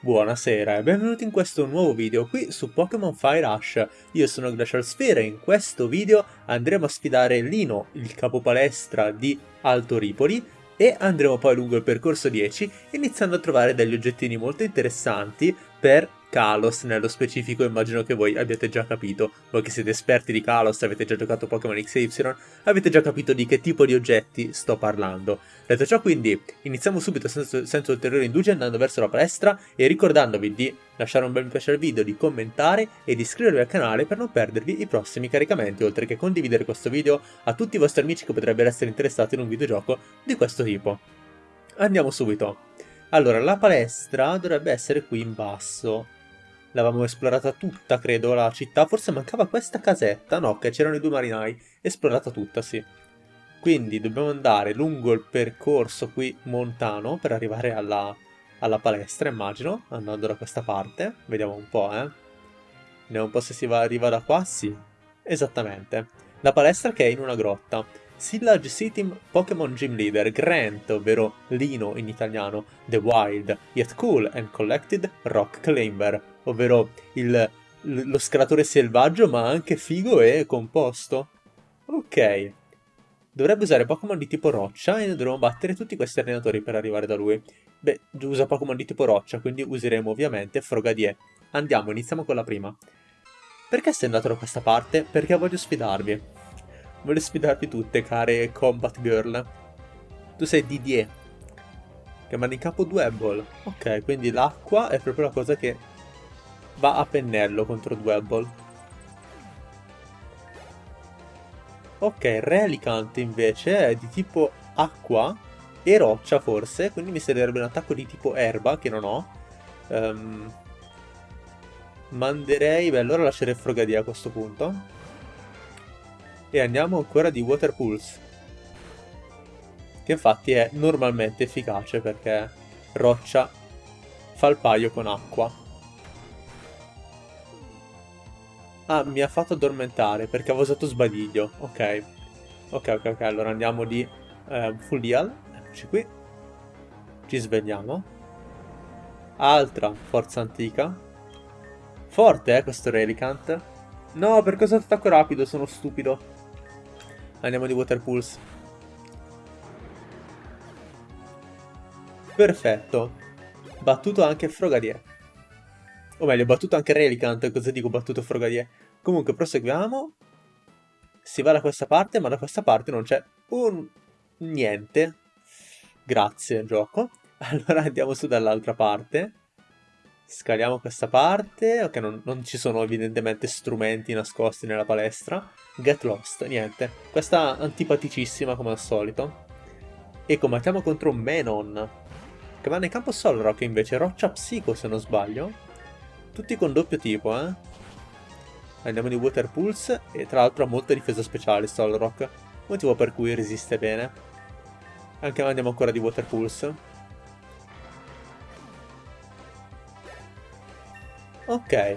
Buonasera e benvenuti in questo nuovo video qui su Pokémon Fire Rush. Io sono Glacial Sphere e in questo video andremo a sfidare Lino, il capo palestra di Alto Ripoli, e andremo poi lungo il percorso 10 iniziando a trovare degli oggettini molto interessanti per Kalos nello specifico immagino che voi abbiate già capito, voi che siete esperti di Kalos, avete già giocato Pokémon XY, avete già capito di che tipo di oggetti sto parlando. Detto ciò quindi iniziamo subito senza, senza ulteriori indugi andando verso la palestra e ricordandovi di lasciare un bel mi piace al video, di commentare e di iscrivervi al canale per non perdervi i prossimi caricamenti, oltre che condividere questo video a tutti i vostri amici che potrebbero essere interessati in un videogioco di questo tipo. Andiamo subito. Allora, la palestra dovrebbe essere qui in basso. L'avevamo esplorata tutta, credo, la città. Forse mancava questa casetta. No, che c'erano i due marinai. Esplorata tutta, sì. Quindi dobbiamo andare lungo il percorso qui montano per arrivare alla, alla palestra, immagino. Andando da questa parte. Vediamo un po', eh. Vediamo un po' se si va, arriva da qua. Sì, esattamente. La palestra che è in una grotta. Sillage City Pokémon Gym Leader Grant, ovvero Lino in italiano, The Wild, Yet Cool and Collected Rock Climber, ovvero il, lo scalatore selvaggio ma anche figo e composto. Ok. Dovrebbe usare Pokémon di tipo roccia e dovremo battere tutti questi allenatori per arrivare da lui. Beh, usa Pokémon di tipo roccia, quindi useremo ovviamente Frogadier. Andiamo, iniziamo con la prima. Perché sei andato da questa parte? Perché voglio sfidarvi. Voglio sfidarvi tutte, care Combat Girl. Tu sei Didier. Che manda in capo Dwebble. Ok, quindi l'acqua è proprio la cosa che va a pennello contro Dwebble. Ok, Relicant invece è di tipo acqua e roccia forse, quindi mi servirebbe un attacco di tipo erba che non ho. Um, manderei, beh allora lascerei Frogadier a questo punto. E andiamo ancora di Water Pulse. Che infatti è normalmente efficace perché roccia fa il paio con acqua. Ah, mi ha fatto addormentare perché avevo usato sbadiglio. Ok. Ok, ok, ok. Allora andiamo di eh, full heal. Eccoci qui. Ci svegliamo. Altra forza antica. Forte, eh, questo Relicant. No, per cosa attacco rapido? Sono stupido. Andiamo di Water Pulse. Perfetto. Battuto anche Frogadier. O meglio, battuto anche Relicant, cosa dico battuto Frogadier? Comunque, proseguiamo. Si va da questa parte, ma da questa parte non c'è un... niente. Grazie, gioco. Allora andiamo su dall'altra parte. Scaliamo questa parte. Ok, non, non, ci sono evidentemente strumenti nascosti nella palestra. Get lost, niente. Questa antipaticissima come al solito. E combattiamo contro Menon. Che va nel campo Solrock invece. Roccia Psico se non sbaglio. Tutti con doppio tipo, eh. Andiamo di Water Pulse e tra l'altro ha molta difesa speciale Solrock, motivo per cui resiste bene. Anche andiamo ancora di Water Pulse. Ok.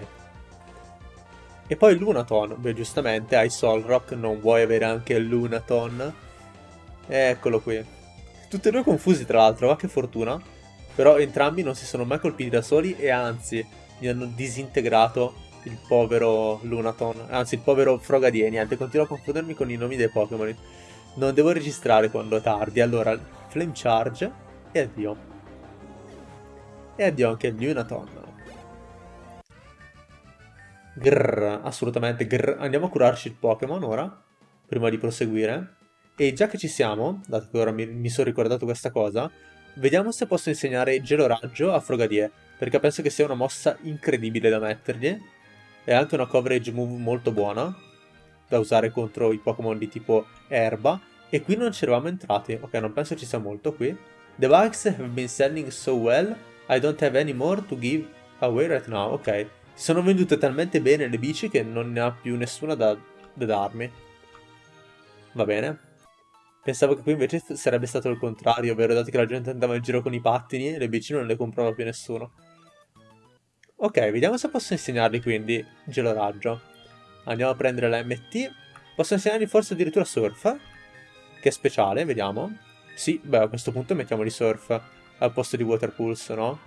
E poi Lunaton. Beh, giustamente hai Solrock, non vuoi avere anche Lunaton. Eccolo qui. Tutti e due confusi tra l'altro, ma che fortuna. Però entrambi non si sono mai colpiti da soli e anzi mi hanno disintegrato il povero Lunaton, anzi il povero Frogadier, niente, continuo a confondermi con i nomi dei Pokémon. Non devo registrare quando è tardi, allora Flame Charge e addio. E addio anche il Lunaton. Grrr, assolutamente grrr. Andiamo a curarci il Pokémon ora, prima di proseguire. E già che ci siamo, dato che ora mi, mi sono ricordato questa cosa, vediamo se posso insegnare Gelo Raggio a Frogadier perché penso che sia una mossa incredibile da mettergli. È anche una coverage move molto buona da usare contro i Pokémon di tipo erba. E qui non ci eravamo entrati. Ok, non penso ci sia molto qui. The bikes have been selling so well, I don't have any more to give away right now. Ok, si sono vendute talmente bene le bici che non ne ha più nessuna da, da darmi. Va bene. Pensavo che qui invece sarebbe stato il contrario, ovvero dato che la gente andava in giro con i pattini, le bici non le comprava più nessuno. Ok, vediamo se posso insegnargli quindi geloraggio. Andiamo a prendere la MT. Posso insegnargli forse addirittura surf? Che è speciale, vediamo. Sì, beh, a questo punto mettiamoli surf al posto di water pulse, no?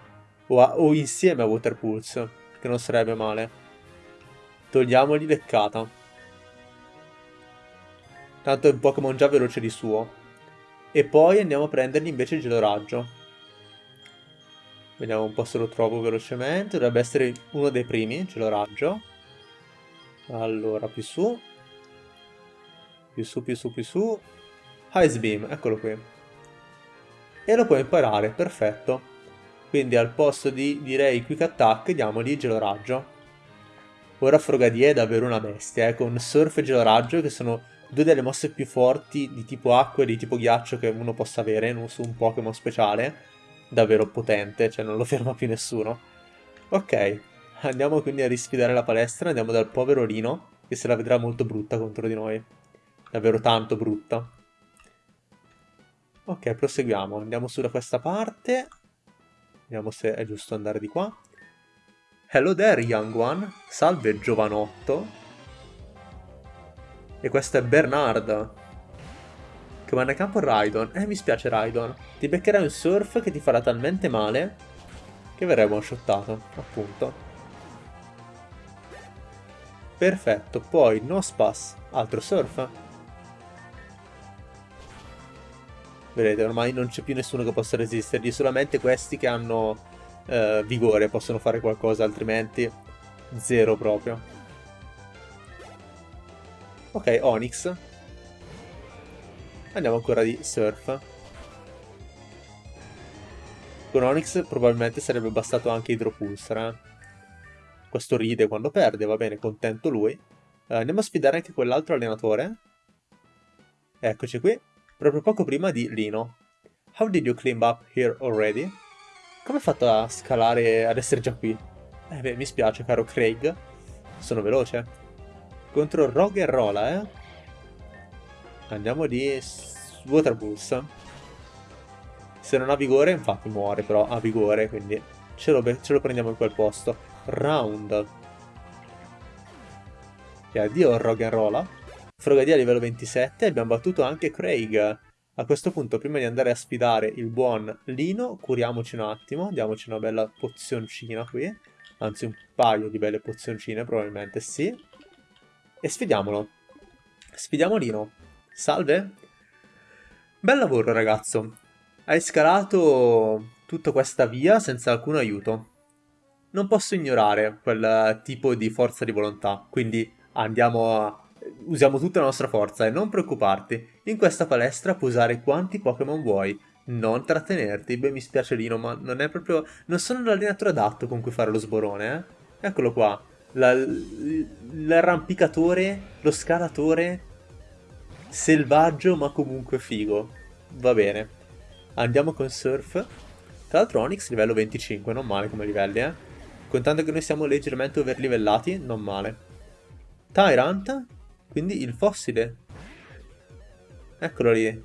O, a, o insieme a Water Pulse, che non sarebbe male. Togliamogli leccata. Tanto è un Pokémon già veloce di suo. E poi andiamo a prendergli invece il geloraggio. Vediamo un po' se lo trovo velocemente. Dovrebbe essere uno dei primi, geloraggio. Allora, più su. Più su, più su, più su. Ice Beam, eccolo qui. E lo puoi imparare, perfetto. Quindi al posto di, direi, Quick Attack, diamogli geloraggio. Ora Frogadier è davvero una bestia, eh, con Surf e geloraggio che sono due delle mosse più forti di tipo acqua e di tipo ghiaccio che uno possa avere su un Pokémon speciale. Davvero potente, cioè non lo ferma più nessuno. Ok, andiamo quindi a risfidare la palestra, andiamo dal povero Lino, che se la vedrà molto brutta contro di noi. Davvero tanto brutta. Ok, proseguiamo, andiamo su da questa parte. Vediamo se è giusto andare di qua. Hello there, young one. Salve, giovanotto. E questo è Bernard. Che manda a campo Raidon. Eh, mi spiace Raidon. Ti beccherai un surf che ti farà talmente male che verrai one-shottato, appunto. Perfetto, poi Nospas, altro surf. Vedete, ormai non c'è più nessuno che possa resistergli, solamente questi che hanno eh, vigore possono fare qualcosa, altrimenti zero proprio. Ok, Onyx. Andiamo ancora di Surf. Con Onyx probabilmente sarebbe bastato anche Hydropulsar. Eh? Questo ride quando perde, va bene, contento lui. Uh, andiamo a sfidare anche quell'altro allenatore. Eccoci qui, proprio poco prima di Lino. How did you climb up here already? Come hai fatto a scalare, ad essere già qui? Eh beh, mi spiace, caro Craig. Sono veloce. Contro Rogue e Rola, eh. Andiamo di Water Pulse. Se non ha vigore, infatti muore, però ha vigore, quindi ce lo, ce lo prendiamo in quel posto. Round. E addio Rogue Rola. Frogadia a livello 27, abbiamo battuto anche Craig. A questo punto, prima di andare a sfidare il buon Lino, curiamoci un attimo, diamoci una bella pozioncina qui. Anzi, un paio di belle pozioncine, probabilmente sì. E sfidiamolo. Sfidiamo Lino. Salve. Bel lavoro, ragazzo. Hai scalato tutta questa via senza alcun aiuto. Non posso ignorare quel tipo di forza di volontà, quindi andiamo a... Usiamo tutta la nostra forza e non preoccuparti. In questa palestra puoi usare quanti Pokémon vuoi. Non trattenerti. Beh, mi spiace Lino, ma non è proprio... Non sono l'allenatore adatto con cui fare lo sborone, eh? Eccolo qua l'arrampicatore, lo scalatore selvaggio ma comunque figo. Va bene. Andiamo con Surf. Tra l'altro Onyx livello 25, non male come livelli, eh. Contando che noi siamo leggermente overlivellati, non male. Tyrant, quindi il fossile. Eccolo lì.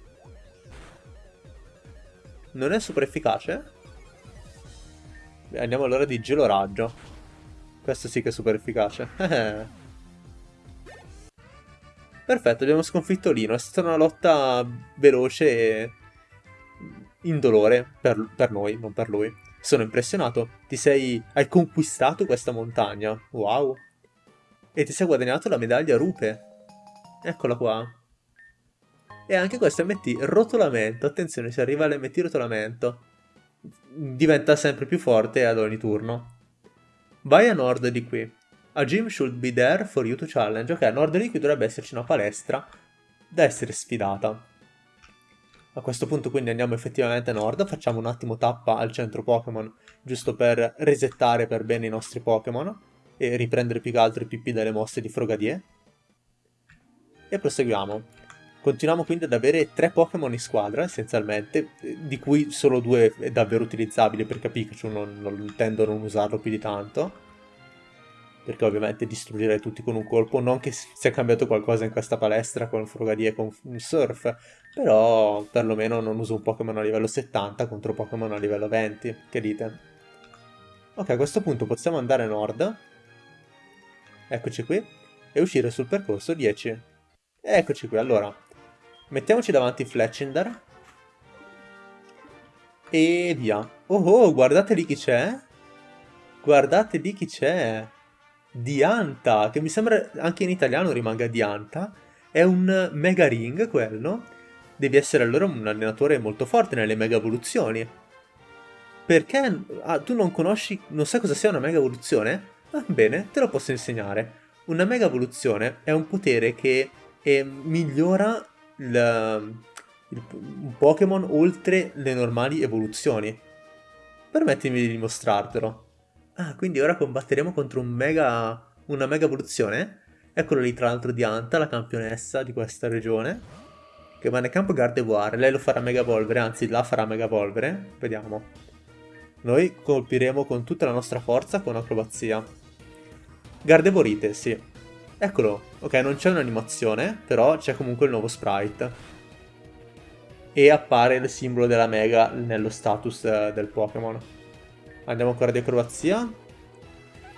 Non è super efficace? Beh, andiamo allora di geloraggio. Questo sì che è super efficace. Perfetto, abbiamo sconfitto Lino. È stata una lotta veloce e indolore per, per noi, non per lui. Sono impressionato. Ti sei... Hai conquistato questa montagna. Wow. E ti sei guadagnato la medaglia Rupe. Eccola qua. E anche questo MT rotolamento. Attenzione, se arriva all'MT rotolamento. Diventa sempre più forte ad ogni turno. Vai a nord di qui. A gym should be there for you to challenge. Ok, a nord di qui dovrebbe esserci una palestra da essere sfidata. A questo punto quindi andiamo effettivamente a nord, facciamo un attimo tappa al centro Pokémon, giusto per resettare per bene i nostri Pokémon e riprendere più che altro i PP delle mosse di Frogadier. E proseguiamo. Continuiamo quindi ad avere tre Pokémon in squadra, essenzialmente, di cui solo due è davvero utilizzabile, perché Pikachu non, non tendo a non usarlo più di tanto. Perché ovviamente distruggerei tutti con un colpo, non che sia cambiato qualcosa in questa palestra con Frogadier e con Surf, però perlomeno non uso un Pokémon a livello 70 contro Pokémon a livello 20, che dite? Ok, a questo punto possiamo andare a nord, eccoci qui, e uscire sul percorso 10. Eccoci qui, allora, Mettiamoci davanti Fletchinder. E via. Oh oh, guardate lì chi c'è. Guardate lì chi c'è. Dianta, che mi sembra anche in italiano rimanga Dianta. È un mega ring quello. Devi essere allora un allenatore molto forte nelle mega evoluzioni. Perché ah, tu non conosci, non sai cosa sia una mega evoluzione? Ah, bene, te lo posso insegnare. Una mega evoluzione è un potere che eh, migliora il, il, un Pokémon oltre le normali evoluzioni. Permettimi di dimostrartelo. Ah, quindi ora combatteremo contro un mega, una mega evoluzione? Eccolo lì, tra l'altro, Dianta, la campionessa di questa regione. Che va nel campo Gardevoir. Lei lo farà mega evolvere, anzi, la farà mega evolvere. Vediamo. Noi colpiremo con tutta la nostra forza con acrobazia. Gardevorite, sì. Eccolo. Ok, non c'è un'animazione, però c'è comunque il nuovo sprite. E appare il simbolo della Mega nello status eh, del Pokémon. Andiamo ancora di acrobazia.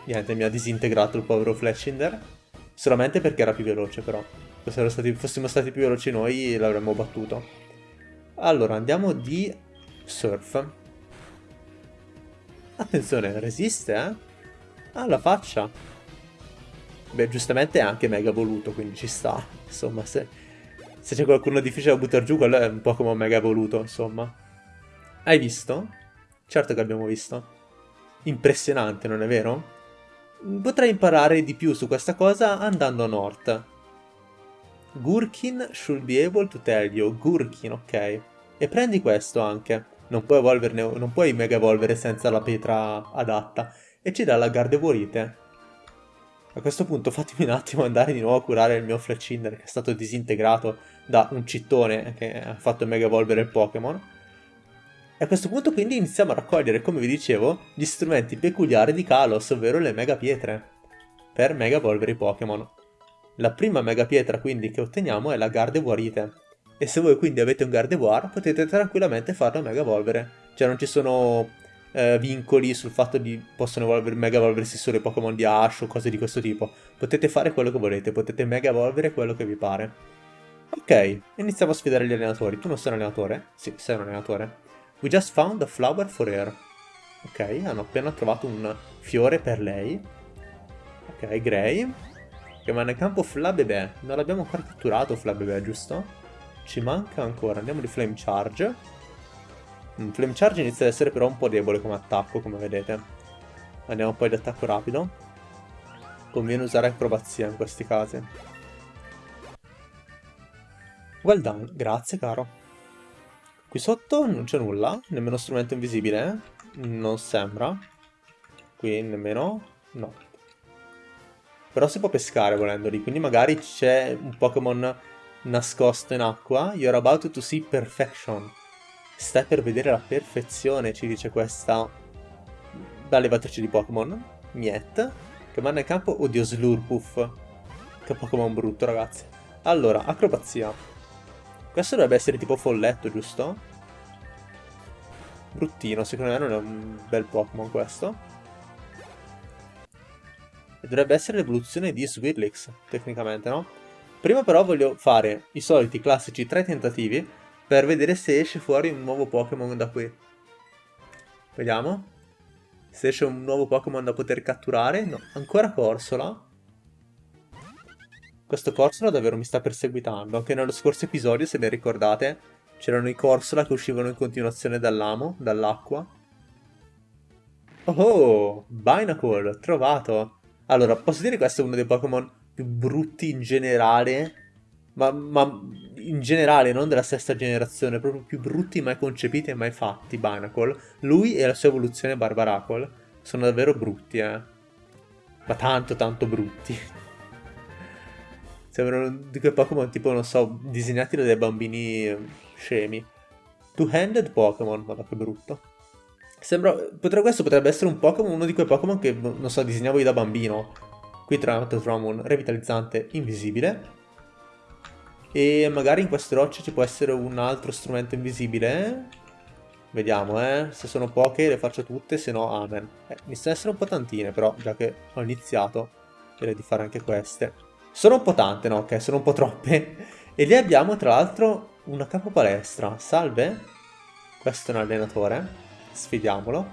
Niente, mi ha disintegrato il povero Fletchinder. Solamente perché era più veloce, però. Se stati, fossimo stati più veloci noi, l'avremmo battuto. Allora, andiamo di Surf. Attenzione, resiste, eh? Ah, la faccia. Beh, giustamente è anche mega voluto, quindi ci sta. Insomma, se, se c'è qualcuno difficile da buttare giù, quello è un po' come mega voluto, insomma. Hai visto? Certo che abbiamo visto. Impressionante, non è vero? Potrei imparare di più su questa cosa andando a North. Gurkin should be able to tell you. Gurkin, ok. E prendi questo anche. Non puoi, non puoi mega evolvere senza la pietra adatta. E ci dà la Gardevorite. A questo punto fatemi un attimo andare di nuovo a curare il mio Fletchinder che è stato disintegrato da un cittone che ha fatto mega evolvere il Pokémon. E a questo punto quindi iniziamo a raccogliere, come vi dicevo, gli strumenti peculiari di Kalos, ovvero le mega pietre, per mega evolvere i Pokémon. La prima mega pietra quindi che otteniamo è la Gardevoirite. E se voi quindi avete un Gardevoir potete tranquillamente farlo mega evolvere. Cioè non ci sono eh, vincoli sul fatto di possono evolvere, mega evolversi solo i Pokémon di Ash o cose di questo tipo. Potete fare quello che volete, potete mega evolvere quello che vi pare. Ok, iniziamo a sfidare gli allenatori. Tu non sei un allenatore? Sì, sei un allenatore. We just found a flower for her. Ok, hanno appena trovato un fiore per lei. Ok, Gray. Va nel campo Flabébé. Non l'abbiamo ancora catturato Flabébé, giusto? Ci manca ancora. Andiamo di Flame Charge. Mm, Flame Charge inizia ad essere però un po' debole come attacco, come vedete. Andiamo poi ad attacco rapido. Conviene usare acrobazia in questi casi. Well done, grazie caro. Qui sotto non c'è nulla, nemmeno strumento invisibile, eh? non sembra. Qui nemmeno, no. Però si può pescare volendo lì, quindi magari c'è un Pokémon nascosto in acqua. You're about to see perfection. Stai per vedere la perfezione, ci dice questa levatrice di Pokémon, Miet, che manda in campo, oddio, Slurpuff. Che Pokémon brutto, ragazzi. Allora, acrobazia. Questo dovrebbe essere tipo folletto, giusto? Bruttino, secondo me non è un bel Pokémon questo. E dovrebbe essere l'evoluzione di Swirlix, tecnicamente, no? Prima però voglio fare i soliti classici tre tentativi per vedere se esce fuori un nuovo Pokémon da qui. Vediamo. Se esce un nuovo Pokémon da poter catturare. No, ancora Corsola. Questo Corsola davvero mi sta perseguitando. Anche nello scorso episodio, se ben ricordate, c'erano i Corsola che uscivano in continuazione dall'amo, dall'acqua. Oh, Binacle, trovato. Allora, posso dire che questo è uno dei Pokémon più brutti in generale ma, ma, in generale non della sesta generazione, proprio più brutti mai concepiti e mai fatti, Binacle. Lui e la sua evoluzione Barbaracle sono davvero brutti, eh. Ma tanto tanto brutti. Sembrano di quei Pokémon tipo, non so, disegnati da dei bambini scemi. Two-handed Pokémon, guarda che brutto. Sembra, potrebbe, questo potrebbe essere un Pokémon, uno di quei Pokémon che, non so, disegnavo io da bambino. Qui tra l'altro troviamo un revitalizzante invisibile e magari in queste rocce ci può essere un altro strumento invisibile. Vediamo, eh. Se sono poche le faccio tutte, se no amen. Eh, iniziano ad essere un po' tantine, però, già che ho iniziato, direi di fare anche queste. Sono un po' tante, no? Ok, sono un po' troppe. E lì abbiamo, tra l'altro, una capo palestra. Salve. Questo è un allenatore. Sfidiamolo.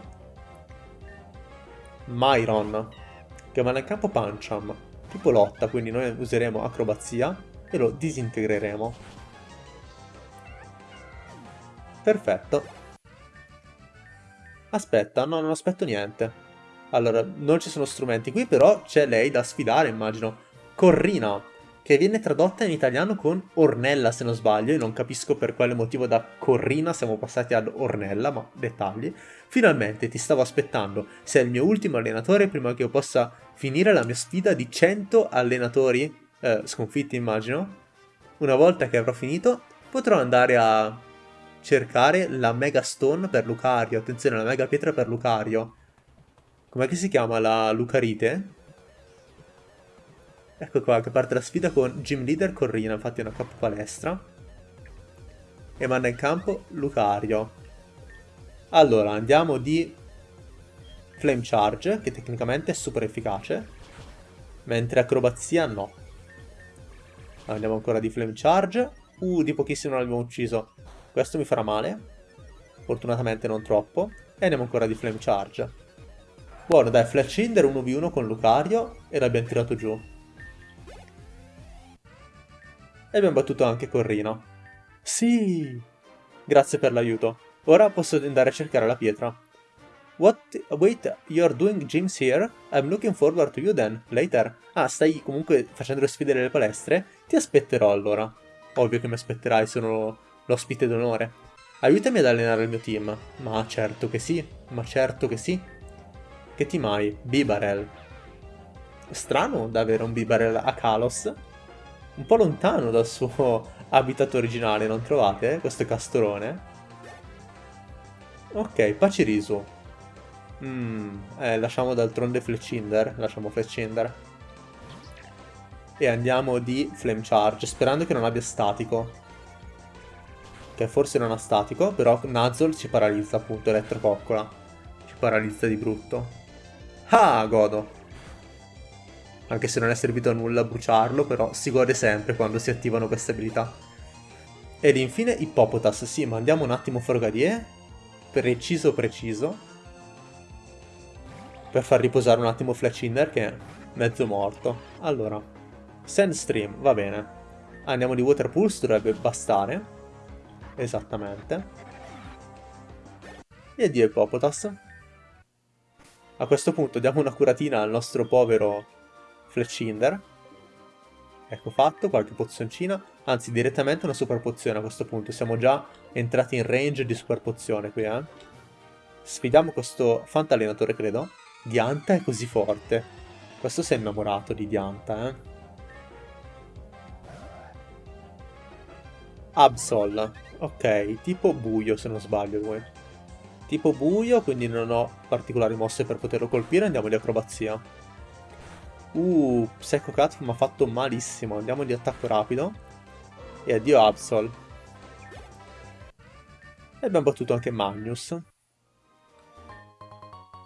Myron, che manda in campo Pancham, tipo lotta, quindi noi useremo acrobazia e lo disintegreremo. Perfetto. Aspetta, no, non aspetto niente. Allora, non ci sono strumenti qui, però c'è lei da sfidare, immagino. Corrina, che viene tradotta in italiano con Ornella, se non sbaglio, e non capisco per quale motivo da Corrina siamo passati ad Ornella, ma dettagli. Finalmente, ti stavo aspettando. Sei il mio ultimo allenatore prima che io possa finire la mia sfida di 100 allenatori eh, sconfitti, immagino. Una volta che avrò finito, potrò andare a cercare la Mega Stone per Lucario. Attenzione, la Mega Pietra per Lucario Com'è che si chiama la Lucarite? Ecco qua che parte la sfida con Gym Leader Corrina, infatti è una capo palestra. E manda in campo Lucario. Allora, andiamo di Flame Charge, che tecnicamente è super efficace. Mentre acrobazia no. Andiamo ancora di Flame Charge. Uh, di pochissimo non l'abbiamo ucciso. Questo mi farà male. Fortunatamente non troppo. E andiamo ancora di Flame Charge. Buono, dai, Flash Hinder 1v1 con Lucario e l'abbiamo tirato giù. E abbiamo battuto anche Corrino. Sì! Grazie per l'aiuto. Ora posso andare a cercare la pietra. What? Wait, you're doing gyms here? I'm looking forward to you then, later. Ah, stai comunque facendo le sfide delle palestre? Ti aspetterò allora. Ovvio che mi aspetterai, sono l'ospite d'onore. Aiutami ad allenare il mio team. Ma certo che sì, ma certo che sì. Che team hai? Bibarel. Strano da avere un Bibarel a Kalos. Un po' lontano dal suo habitat originale, non trovate? Questo castorone. Ok, Pacirisu. Mm, eh, lasciamo d'altronde Fletchinder. Lasciamo Fletchinder. E andiamo di Flame Charge, sperando che non abbia statico. Che forse non ha statico, però Nuzzle ci paralizza appunto, Elettrococcola. Ci paralizza di brutto. Ah, godo. Anche se non è servito a nulla bruciarlo, però si gode sempre quando si attivano queste abilità. Ed infine Hippopotas, sì, mandiamo un attimo Forgadier, preciso preciso, per far riposare un attimo Fletchinder che è mezzo morto. Allora, Sandstream, va bene. Andiamo di Water Pulse, dovrebbe bastare. Esattamente. E addio Hippopotas. A questo punto diamo una curatina al nostro povero Fletchinder. Ecco fatto, qualche pozioncina. Anzi, direttamente una super pozione a questo punto. Siamo già entrati in range di super pozione qui, eh. Sfidiamo questo fantallenatore, credo. Dianta è così forte. Questo si è innamorato di Dianta, eh. Absol. Ok, tipo buio se non sbaglio lui tipo buio, quindi non ho particolari mosse per poterlo colpire, andiamo di acrobazia. Uh, Psycho Cat mi ha fatto malissimo, andiamo di attacco rapido. E addio Absol. E abbiamo battuto anche Magnus.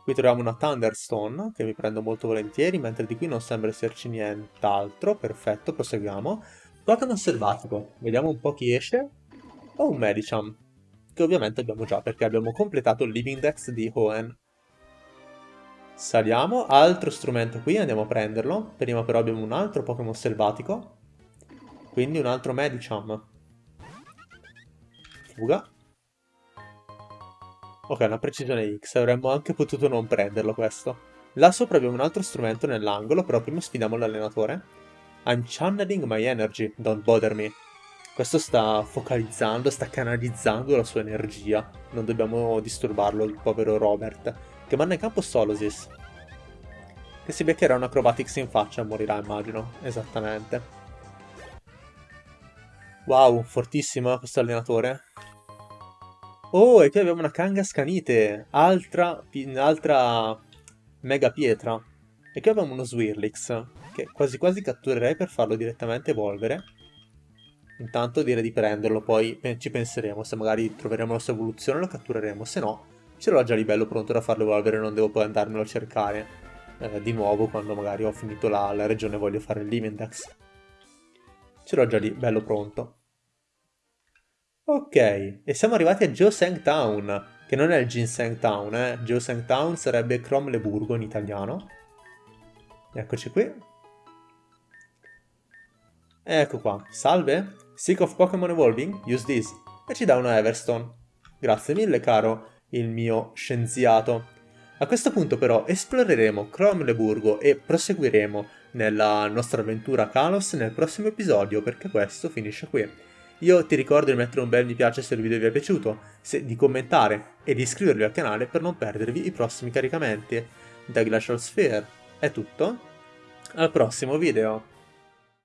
Qui troviamo una Thunderstone, che mi prendo molto volentieri, mentre di qui non sembra esserci nient'altro. Perfetto, proseguiamo. Pokémon selvatico. Vediamo un po' chi esce. Oh, un Medicham che ovviamente abbiamo già perché abbiamo completato il Living Dex di Hoenn. Saliamo, altro strumento qui, andiamo a prenderlo. Prima però abbiamo un altro Pokémon selvatico, quindi un altro Medicham. Fuga. Ok, una precisione X, avremmo anche potuto non prenderlo questo. Là sopra abbiamo un altro strumento nell'angolo, però prima sfidiamo l'allenatore. I'm channeling my energy, don't bother me. Questo sta focalizzando, sta canalizzando la sua energia. Non dobbiamo disturbarlo, il povero Robert. Che manda in campo Solosis. Che si beccherà un acrobatics in faccia e morirà, immagino. Esattamente. Wow, fortissimo questo allenatore. Oh, e qui abbiamo una Kangaskhanite. Altra, altra mega pietra. E qui abbiamo uno Swirlix. Che quasi quasi catturerei per farlo direttamente evolvere. Intanto direi di prenderlo, poi ci penseremo, se magari troveremo la sua evoluzione lo cattureremo, se no ce l'ho già lì bello pronto da farlo evolvere, non devo poi andarmelo a cercare eh, di nuovo quando magari ho finito la, la regione e voglio fare il Limindex. Ce l'ho già lì bello pronto. Ok, e siamo arrivati a Joseong Town, che non è il Ginseng Town, eh. Geoseng Town sarebbe Cromleburgo in italiano. Eccoci qui. Ecco qua, salve, Sick of Pokémon Evolving? Use this. E ci dà una Everstone. Grazie mille caro il mio scienziato. A questo punto però esploreremo Cromleburgo e proseguiremo nella nostra avventura Kalos nel prossimo episodio perché questo finisce qui. Io ti ricordo di mettere un bel mi piace se il video vi è piaciuto, di commentare e di iscrivervi al canale per non perdervi i prossimi caricamenti. Da Glacial Sphere è tutto, al prossimo video!